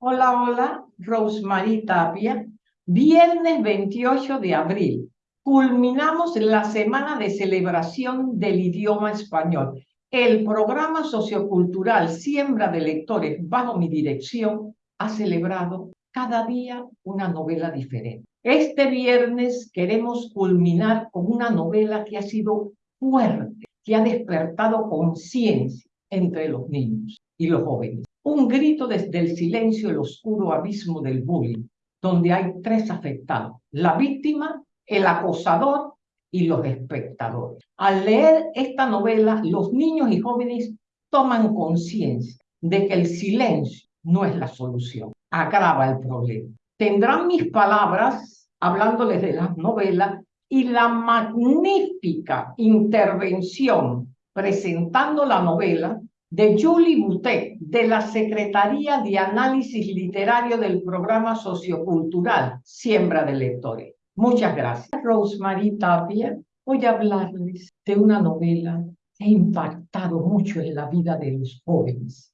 Hola, hola, Rosemary Tapia. Viernes 28 de abril. Culminamos la semana de celebración del idioma español. El programa sociocultural Siembra de Lectores bajo mi dirección ha celebrado cada día una novela diferente. Este viernes queremos culminar con una novela que ha sido fuerte, que ha despertado conciencia entre los niños y los jóvenes. Un grito desde el silencio, el oscuro abismo del bullying, donde hay tres afectados, la víctima, el acosador y los espectadores. Al leer esta novela, los niños y jóvenes toman conciencia de que el silencio no es la solución, agrava el problema. Tendrán mis palabras hablándoles de la novela y la magnífica intervención presentando la novela de Julie Boutet, de la Secretaría de Análisis Literario del Programa Sociocultural Siembra de Lectores. Muchas gracias. Rosemary Tapia, voy a hablarles de una novela que ha impactado mucho en la vida de los jóvenes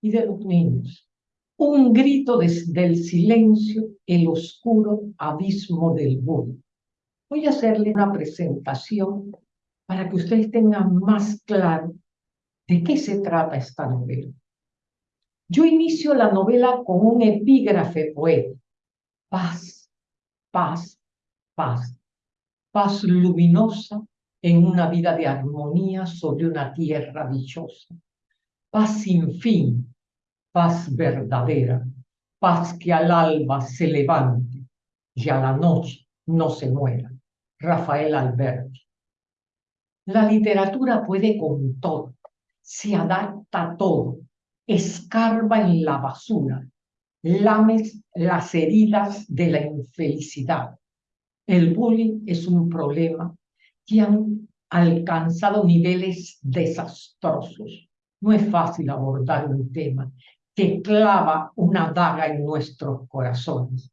y de los niños. Un grito desde el silencio, el oscuro abismo del mundo. Voy a hacerle una presentación para que ustedes tengan más claro ¿De qué se trata esta novela? Yo inicio la novela con un epígrafe poético. Paz, paz, paz. Paz luminosa en una vida de armonía sobre una tierra dichosa. Paz sin fin, paz verdadera, paz que al alba se levante y a la noche no se muera. Rafael Alberti. La literatura puede con todo se adapta a todo, escarba en la basura, lames las heridas de la infelicidad. El bullying es un problema que han alcanzado niveles desastrosos. No es fácil abordar un tema que clava una daga en nuestros corazones.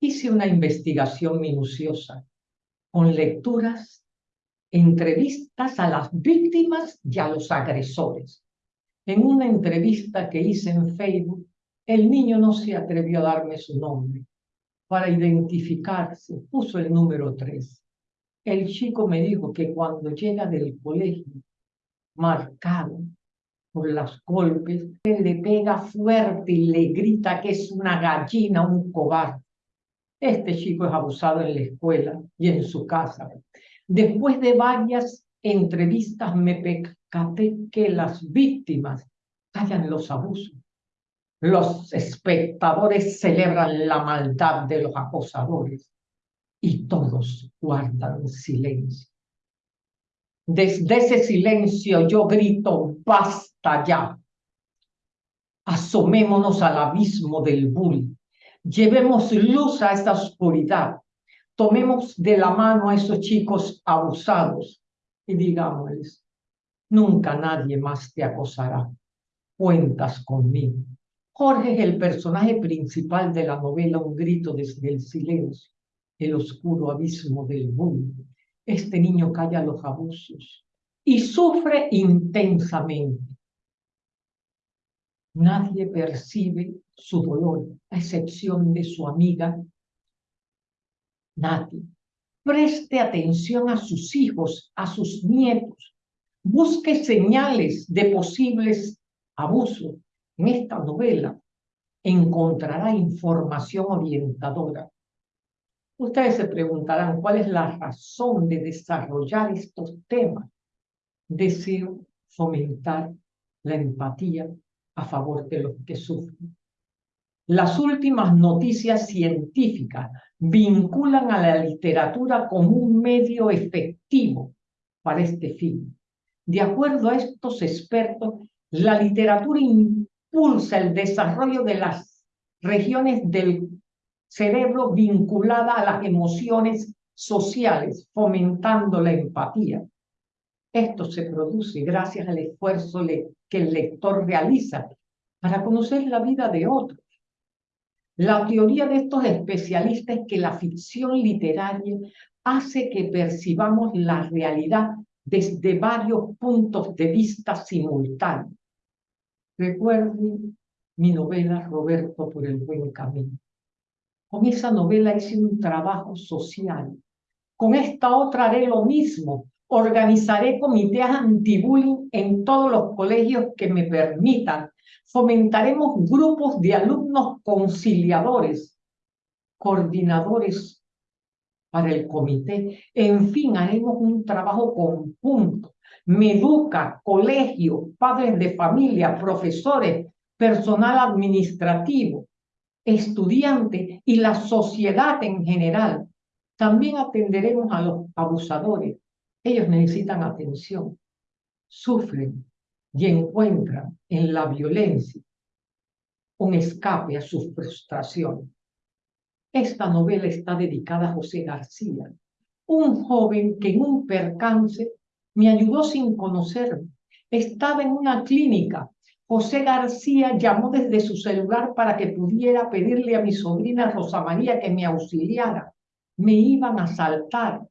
Hice una investigación minuciosa con lecturas entrevistas a las víctimas y a los agresores. En una entrevista que hice en Facebook, el niño no se atrevió a darme su nombre. Para identificarse, puso el número tres. El chico me dijo que cuando llega del colegio, marcado por los golpes, le pega fuerte y le grita que es una gallina, un cobarde. Este chico es abusado en la escuela y en su casa. Después de varias entrevistas me percaté que las víctimas callan los abusos. Los espectadores celebran la maldad de los acosadores y todos guardan silencio. Desde ese silencio yo grito, basta ya. Asomémonos al abismo del bull. Llevemos luz a esta oscuridad tomemos de la mano a esos chicos abusados y digámosles, nunca nadie más te acosará, cuentas conmigo. Jorge es el personaje principal de la novela Un grito desde el silencio, el oscuro abismo del mundo. Este niño calla los abusos y sufre intensamente. Nadie percibe su dolor, a excepción de su amiga Nati, preste atención a sus hijos, a sus nietos. Busque señales de posibles abusos. En esta novela encontrará información orientadora. Ustedes se preguntarán cuál es la razón de desarrollar estos temas. Deseo fomentar la empatía a favor de los que sufren. Las últimas noticias científicas vinculan a la literatura como un medio efectivo para este fin. De acuerdo a estos expertos, la literatura impulsa el desarrollo de las regiones del cerebro vinculadas a las emociones sociales, fomentando la empatía. Esto se produce gracias al esfuerzo que el lector realiza para conocer la vida de otros la teoría de estos especialistas es que la ficción literaria hace que percibamos la realidad desde varios puntos de vista simultáneos. Recuerden mi novela Roberto por el buen camino. Con esa novela hice un trabajo social. Con esta otra haré lo mismo. Organizaré comités anti-bullying en todos los colegios que me permitan. Fomentaremos grupos de alumnos conciliadores, coordinadores para el comité. En fin, haremos un trabajo conjunto. Meduca, colegio, padres de familia, profesores, personal administrativo, estudiante y la sociedad en general. También atenderemos a los abusadores. Ellos necesitan atención, sufren y encuentran en la violencia un escape a sus frustraciones. Esta novela está dedicada a José García, un joven que en un percance me ayudó sin conocerme. Estaba en una clínica José García llamó desde su celular para que pudiera pedirle a mi sobrina Rosa María que me auxiliara. Me iban a saltar.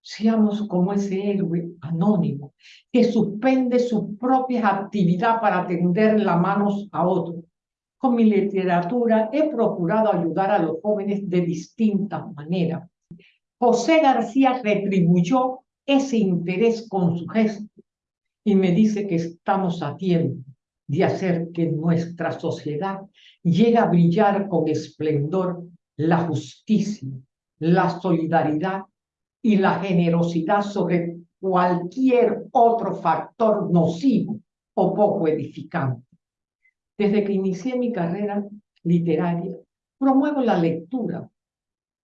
Seamos como ese héroe anónimo que suspende su propia actividad para tender las manos a otros. Con mi literatura he procurado ayudar a los jóvenes de distintas maneras. José García retribuyó ese interés con su gesto y me dice que estamos a tiempo de hacer que nuestra sociedad llegue a brillar con esplendor la justicia, la solidaridad y la generosidad sobre cualquier otro factor nocivo o poco edificante. Desde que inicié mi carrera literaria, promuevo la lectura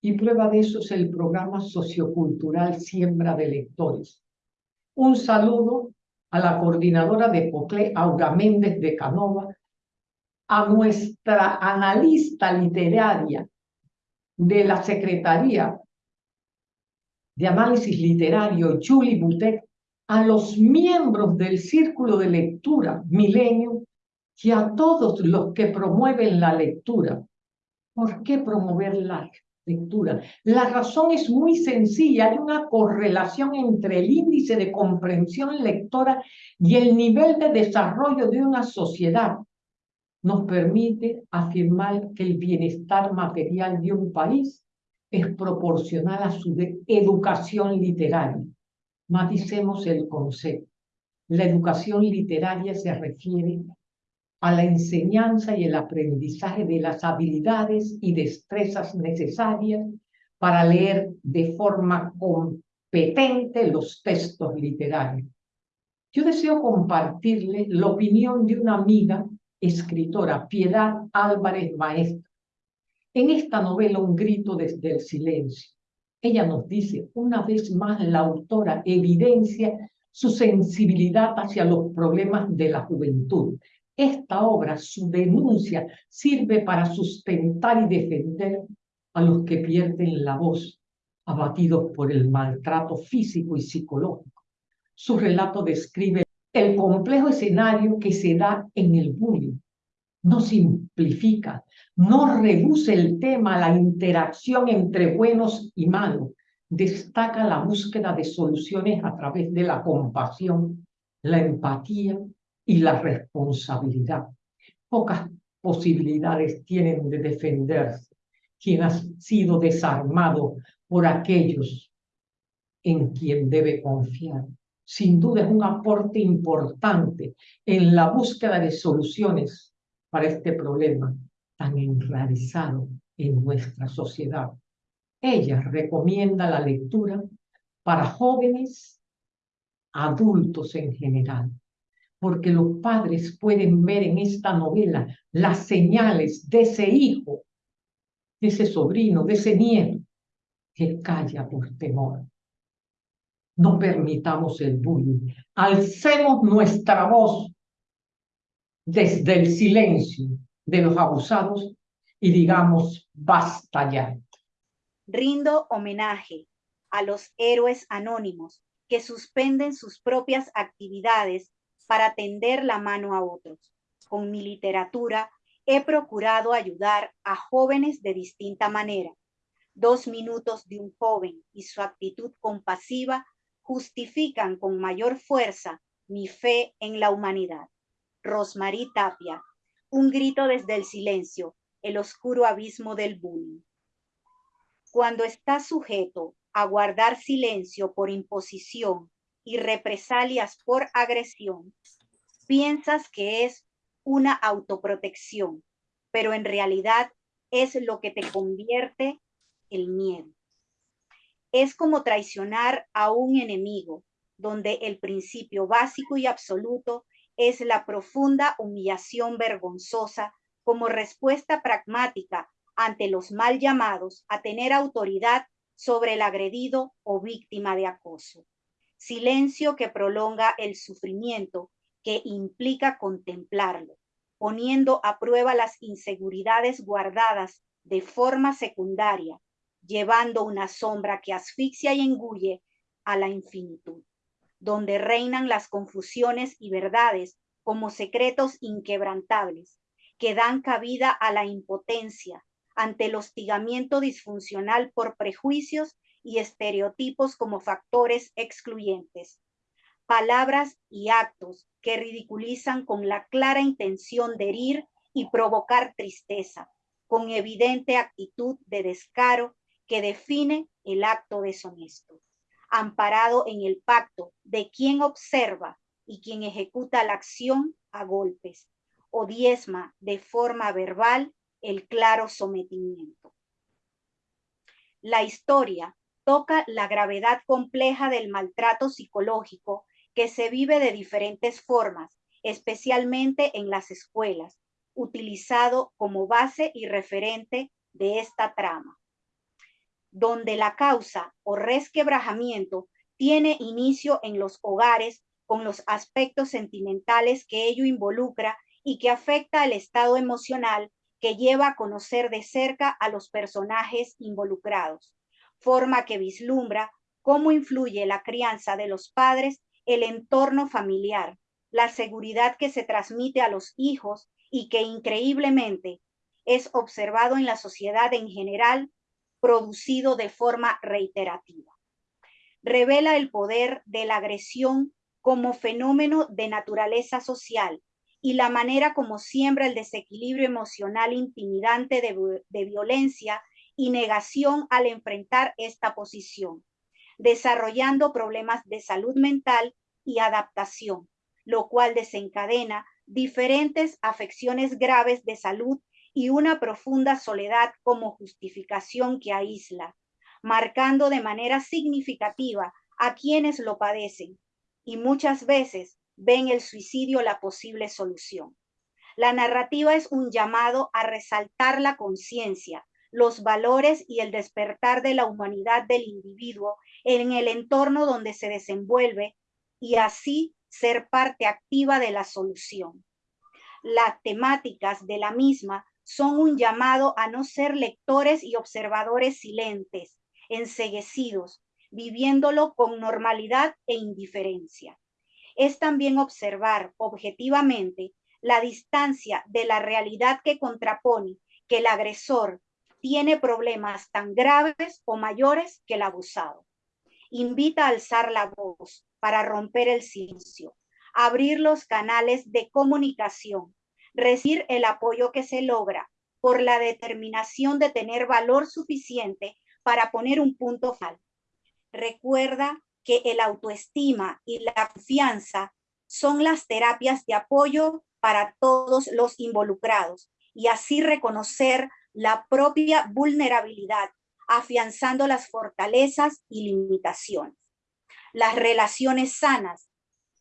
y prueba de eso es el programa sociocultural Siembra de Lectores. Un saludo a la coordinadora de POCLE, Aura Méndez de Canova, a nuestra analista literaria de la Secretaría de Análisis Literario, Julie Butet, a los miembros del Círculo de Lectura Milenio y a todos los que promueven la lectura. ¿Por qué promover la lectura. La razón es muy sencilla, hay una correlación entre el índice de comprensión lectora y el nivel de desarrollo de una sociedad. Nos permite afirmar que el bienestar material de un país es proporcional a su educación literaria. Maticemos el concepto. La educación literaria se refiere a la enseñanza y el aprendizaje de las habilidades y destrezas necesarias para leer de forma competente los textos literarios. Yo deseo compartirle la opinión de una amiga escritora, Piedad Álvarez Maestra. En esta novela, Un grito desde el silencio, ella nos dice, una vez más la autora evidencia su sensibilidad hacia los problemas de la juventud, esta obra, su denuncia, sirve para sustentar y defender a los que pierden la voz, abatidos por el maltrato físico y psicológico. Su relato describe el complejo escenario que se da en el bullying. No simplifica, no reduce el tema a la interacción entre buenos y malos. Destaca la búsqueda de soluciones a través de la compasión, la empatía y la responsabilidad. Pocas posibilidades tienen de defenderse quien ha sido desarmado por aquellos en quien debe confiar. Sin duda es un aporte importante en la búsqueda de soluciones para este problema tan enraizado en nuestra sociedad. Ella recomienda la lectura para jóvenes, adultos en general, porque los padres pueden ver en esta novela las señales de ese hijo, de ese sobrino, de ese nieto, que calla por temor. No permitamos el bullying. Alcemos nuestra voz desde el silencio de los abusados y digamos, basta ya. Rindo homenaje a los héroes anónimos que suspenden sus propias actividades para tender la mano a otros. Con mi literatura he procurado ayudar a jóvenes de distinta manera. Dos minutos de un joven y su actitud compasiva justifican con mayor fuerza mi fe en la humanidad. Rosmarie Tapia, un grito desde el silencio, el oscuro abismo del bullying. Cuando estás sujeto a guardar silencio por imposición y represalias por agresión, piensas que es una autoprotección, pero en realidad es lo que te convierte el miedo. Es como traicionar a un enemigo, donde el principio básico y absoluto es la profunda humillación vergonzosa como respuesta pragmática ante los mal llamados a tener autoridad sobre el agredido o víctima de acoso. Silencio que prolonga el sufrimiento que implica contemplarlo, poniendo a prueba las inseguridades guardadas de forma secundaria, llevando una sombra que asfixia y engulle a la infinitud, donde reinan las confusiones y verdades como secretos inquebrantables, que dan cabida a la impotencia ante el hostigamiento disfuncional por prejuicios y estereotipos como factores excluyentes, palabras y actos que ridiculizan con la clara intención de herir y provocar tristeza, con evidente actitud de descaro que define el acto deshonesto, amparado en el pacto de quien observa y quien ejecuta la acción a golpes, o diezma de forma verbal el claro sometimiento. La historia toca la gravedad compleja del maltrato psicológico que se vive de diferentes formas, especialmente en las escuelas, utilizado como base y referente de esta trama, donde la causa o resquebrajamiento tiene inicio en los hogares con los aspectos sentimentales que ello involucra y que afecta el estado emocional que lleva a conocer de cerca a los personajes involucrados, forma que vislumbra cómo influye la crianza de los padres el entorno familiar, la seguridad que se transmite a los hijos y que increíblemente es observado en la sociedad en general, producido de forma reiterativa. Revela el poder de la agresión como fenómeno de naturaleza social y la manera como siembra el desequilibrio emocional intimidante de, violencia y negación al enfrentar esta posición desarrollando problemas de salud mental y adaptación, lo cual desencadena diferentes afecciones graves de salud y una profunda soledad como justificación que aísla, marcando de manera significativa a quienes lo padecen y muchas veces ven el suicidio la posible solución. La narrativa es un llamado a resaltar la conciencia, los valores y el despertar de la humanidad del individuo en el entorno donde se desenvuelve y así ser parte activa de la solución. Las temáticas de la misma son un llamado a no ser lectores y observadores silentes, enseguecidos, viviéndolo con normalidad e indiferencia. Es también observar objetivamente la distancia de la realidad que contrapone que el agresor tiene problemas tan graves o mayores que el abusado invita a alzar la voz para romper el silencio, abrir los canales de comunicación, recibir el apoyo que se logra por la determinación de tener valor suficiente para poner un punto final. Recuerda que el autoestima y la confianza son las terapias de apoyo para todos los involucrados y así reconocer la propia vulnerabilidad afianzando las fortalezas y limitaciones. Las relaciones sanas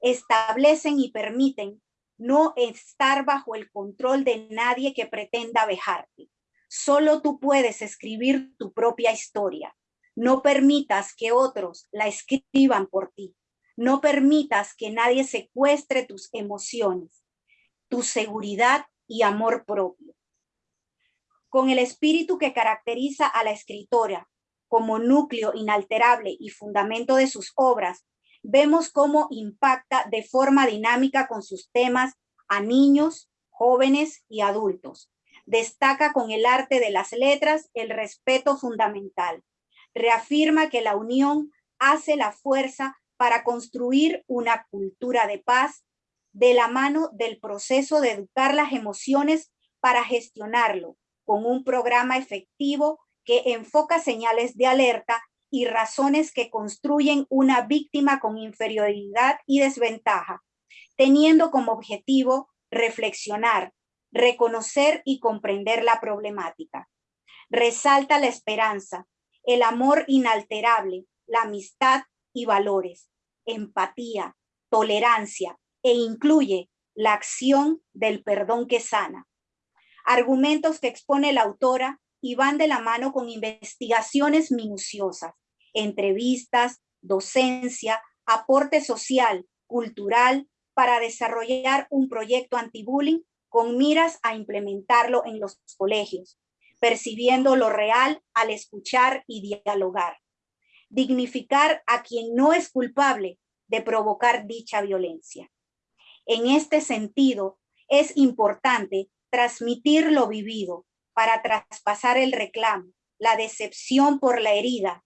establecen y permiten no estar bajo el control de nadie que pretenda vejarte. Solo tú puedes escribir tu propia historia. No permitas que otros la escriban por ti. No permitas que nadie secuestre tus emociones, tu seguridad y amor propio con el espíritu que caracteriza a la escritora como núcleo inalterable y fundamento de sus obras, vemos cómo impacta de forma dinámica con sus temas a niños, jóvenes y adultos. Destaca con el arte de las letras el respeto fundamental. Reafirma que la unión hace la fuerza para construir una cultura de paz de la mano del proceso de educar las emociones para gestionarlo, con un programa efectivo que enfoca señales de alerta y razones que construyen una víctima con inferioridad y desventaja, teniendo como objetivo reflexionar, reconocer y comprender la problemática. Resalta la esperanza, el amor inalterable, la amistad y valores, empatía, tolerancia e incluye la acción del perdón que sana. Argumentos que expone la autora y van de la mano con investigaciones minuciosas, entrevistas, docencia, aporte social, cultural, para desarrollar un proyecto anti-bullying con miras a implementarlo en los colegios, percibiendo lo real al escuchar y dialogar. Dignificar a quien no es culpable de provocar dicha violencia. En este sentido, es importante transmitir lo vivido para traspasar el reclamo, la decepción por la herida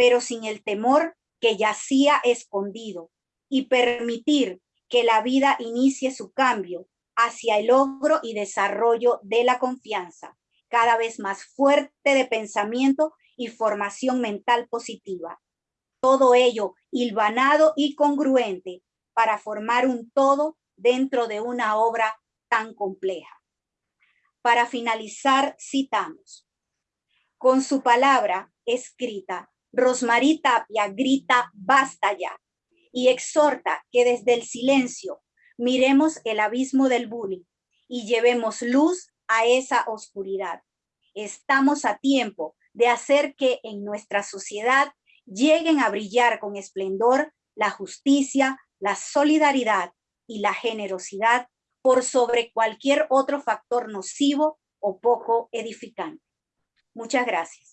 pero sin el temor que yacía escondido y permitir que la vida inicie su cambio hacia el logro y desarrollo de la confianza, cada vez más fuerte de pensamiento y formación mental positiva. Todo ello hilvanado y congruente para formar un todo dentro de una obra tan compleja. Para finalizar, citamos, con su palabra escrita Rosmarie Tapia grita basta ya y exhorta que desde el silencio miremos el abismo del bullying y llevemos luz a esa oscuridad. Estamos a tiempo de hacer que en nuestra sociedad lleguen a brillar con esplendor la justicia, la solidaridad y la generosidad por sobre cualquier otro factor nocivo o poco edificante. Muchas gracias.